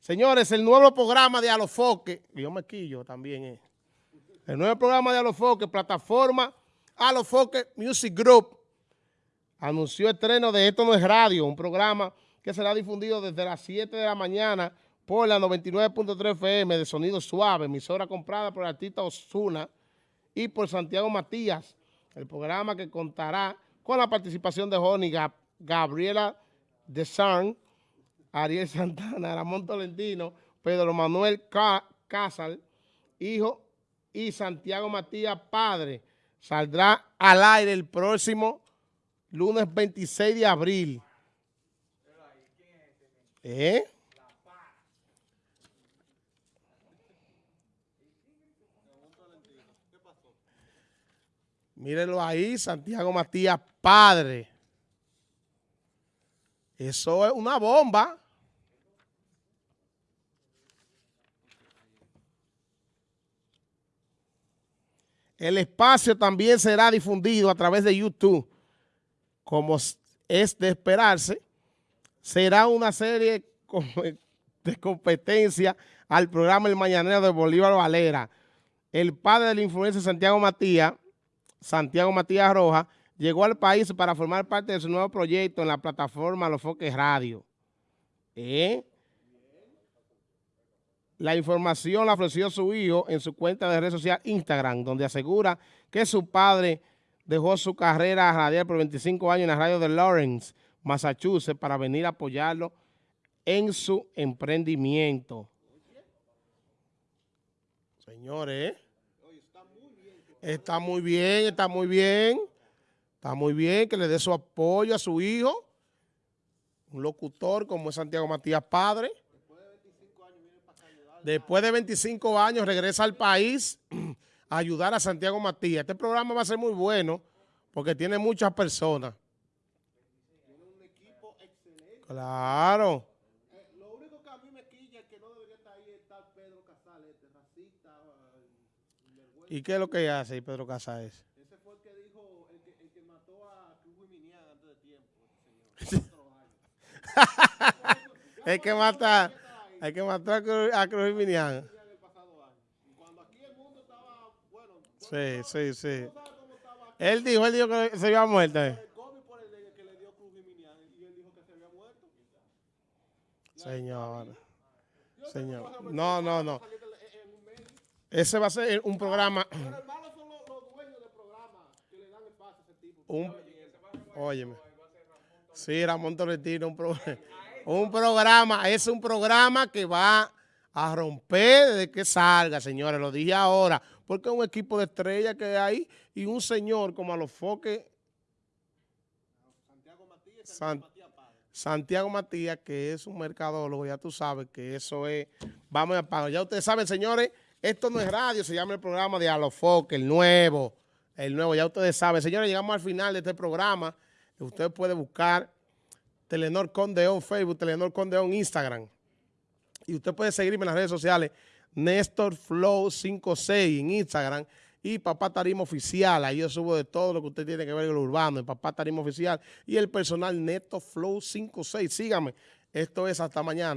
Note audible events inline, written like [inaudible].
Señores, el nuevo programa de Alofoque, yo me quillo también, eh. el nuevo programa de Alofoque, plataforma Alofoque Music Group, anunció estreno de Esto No es Radio, un programa que será difundido desde las 7 de la mañana por la 99.3 FM de Sonido Suave, emisora comprada por el artista Osuna y por Santiago Matías, el programa que contará con la participación de Joni Gabriela de San, Ariel Santana, Ramón Tolentino, Pedro Manuel Casal, hijo, y Santiago Matías, padre. Saldrá al aire el próximo lunes 26 de abril. ¿Eh? Mírenlo ahí, Santiago Matías, padre. Eso es una bomba. El espacio también será difundido a través de YouTube, como es de esperarse. Será una serie [laughs] de competencia al programa El Mañanero de Bolívar Valera. El padre del influencer Santiago Matías, Santiago Matías Roja, llegó al país para formar parte de su nuevo proyecto en la plataforma Los Foques Radio. ¿Eh? La información la ofreció su hijo en su cuenta de red social Instagram, donde asegura que su padre dejó su carrera radial por 25 años en la radio de Lawrence, Massachusetts, para venir a apoyarlo en su emprendimiento. Señores, está muy bien, está muy bien, está muy bien que le dé su apoyo a su hijo, un locutor como es Santiago Matías Padre, Después de 25 años regresa al país [clears throat] a ayudar a Santiago Matías. Este programa va a ser muy bueno porque tiene muchas personas. Tiene un equipo excelente. Claro. Lo único que a mí me quilla es que no debería estar ahí está Pedro Casal, este racista. ¿Y qué es lo que hace Pedro Casal? Ese fue el que dijo, el que, el que mató a Cruz Minian antes de [laughs] tiempo. Señor. el que mata... Hay que matar a Cruz Minian. Sí, sí, sí. Él dijo, él dijo que se había muerto. Señor. Señor. No, no, no. Ese va a ser un programa. Un, óyeme. Sí, Ramón Tolentino, un programa. Un programa, es un programa que va a romper desde que salga, señores, lo dije ahora, porque es un equipo de estrellas que hay y un señor como a los foques. Santiago Matías, Santiago Matías, que es un mercadólogo, ya tú sabes que eso es, vamos a pagar. Ya ustedes saben, señores, esto no es radio, se llama el programa de Alofoque, el nuevo, el nuevo, ya ustedes saben. Señores, llegamos al final de este programa, usted puede buscar Telenor Condeón Facebook, Telenor Condeón Instagram. Y usted puede seguirme en las redes sociales, Néstor Flow 56 en Instagram y Papá Tarima Oficial. Ahí yo subo de todo lo que usted tiene que ver con lo urbano, en Papá Tarima Oficial y el personal Neto Flow 56. Sígame. Esto es hasta mañana.